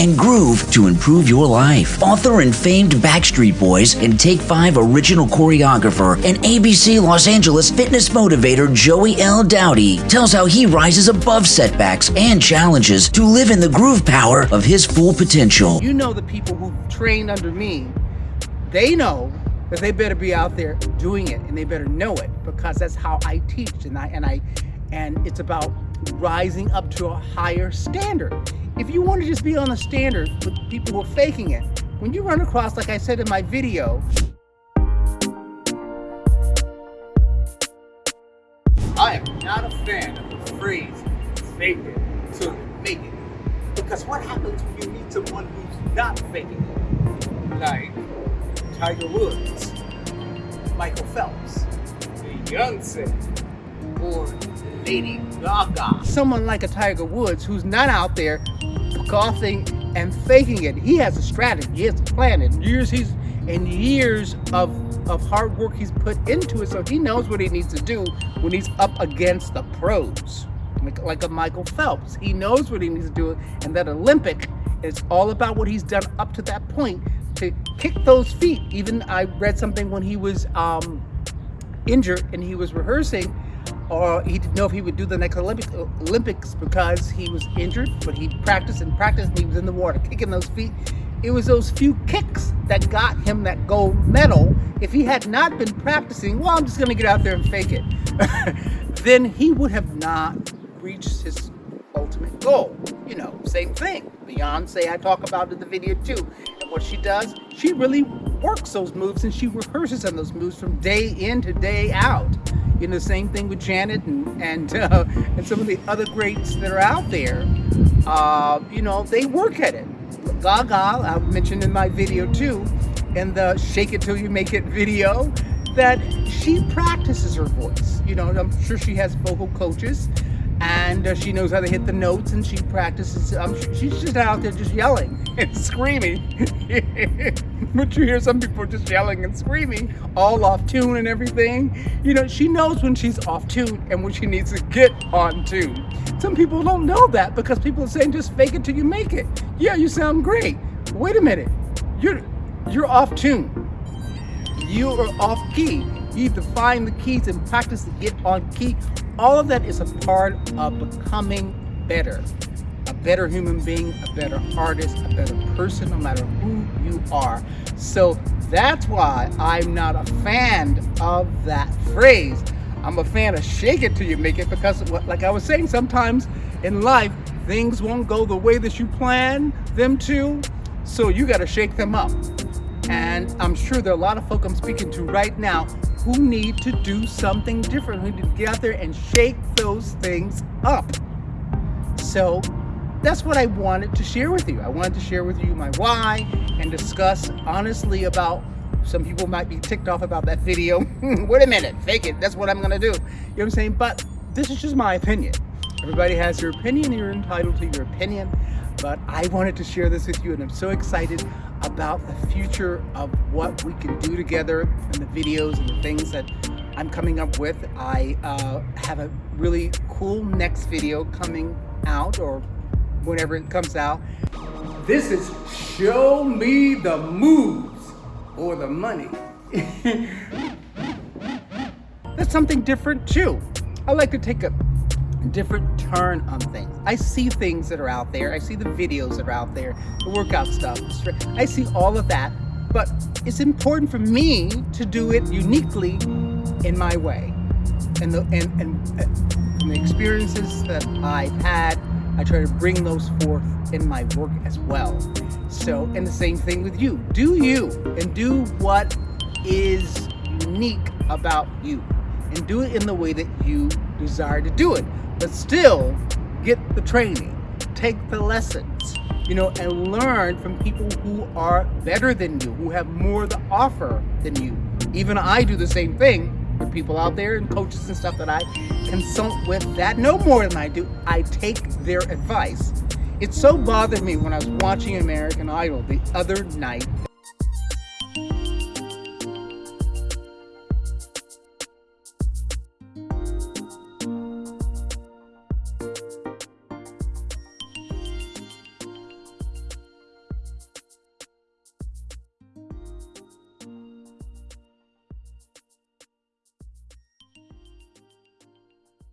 and groove to improve your life. Author and famed Backstreet Boys and Take 5 original choreographer and ABC Los Angeles fitness motivator Joey L. Dowdy tells how he rises above setbacks and challenges to live in the groove power of his full potential. You know the people who trained under me, they know that they better be out there doing it and they better know it because that's how I teach and I and I and it's about rising up to a higher standard. If you want to just be on the standard with people who are faking it, when you run across, like I said in my video, I am not a fan of the phrase fake it you make it. Because what happens when you meet someone who's not faking it? Like Tiger Woods, Michael Phelps, Beyonce, or Lady Gaga. Someone like a Tiger Woods who's not out there golfing and faking it. He has a strategy, he has a plan. And years he's and years of of hard work he's put into it, so he knows what he needs to do when he's up against the pros, like, like a Michael Phelps. He knows what he needs to do, and that Olympic is all about what he's done up to that point to kick those feet. Even I read something when he was um, injured and he was rehearsing, or he didn't know if he would do the next Olympic, Olympics because he was injured, but he practiced and practiced and he was in the water kicking those feet. It was those few kicks that got him that gold medal. If he had not been practicing, well, I'm just going to get out there and fake it, then he would have not reached his ultimate goal. You know, same thing. Beyonce, I talk about in the video too And what she does, she really works those moves and she rehearses on those moves from day in to day out. You know, same thing with Janet and and, uh, and some of the other greats that are out there. Uh, you know, they work at it. Gaga, I mentioned in my video too, in the Shake It Till You Make It video, that she practices her voice. You know, I'm sure she has vocal coaches and uh, she knows how to hit the notes and she practices. Um, she's just out there just yelling and screaming. but you hear some people just yelling and screaming, all off tune and everything. You know, she knows when she's off tune and when she needs to get on tune. Some people don't know that because people are saying just fake it till you make it. Yeah, you sound great. Wait a minute, you're you're off tune. You are off key. You need to find the keys and practice to get on key. All of that is a part of becoming better. A better human being a better artist a better person no matter who you are. So that's why i'm not a fan of that phrase. I'm a fan of shake it till you make it because like i was saying sometimes in life things won't go the way that you plan them to so you got to shake them up. And i'm sure there are a lot of folk i'm speaking to right now who need to do something different, who need to get out there and shake those things up. So that's what I wanted to share with you. I wanted to share with you my why and discuss honestly about some people might be ticked off about that video. Wait a minute, fake it. That's what I'm to do. You know what I'm saying? But this is just my opinion. Everybody has their opinion. You're entitled to your opinion. But I wanted to share this with you and I'm so excited about the future of what we can do together and the videos and the things that I'm coming up with. I uh, have a really cool next video coming out or whenever it comes out. This is Show Me the Moves or the Money. That's something different too. I like to take a different turn on things. I see things that are out there. I see the videos that are out there, the workout stuff. I see all of that, but it's important for me to do it uniquely in my way. And the, and, and, and the experiences that I've had, I try to bring those forth in my work as well. So, and the same thing with you. Do you and do what is unique about you and do it in the way that you desire to do it but still get the training, take the lessons, you know, and learn from people who are better than you, who have more to offer than you. Even I do the same thing with people out there and coaches and stuff that I consult with that know more than I do. I take their advice. It so bothered me when I was watching American Idol the other night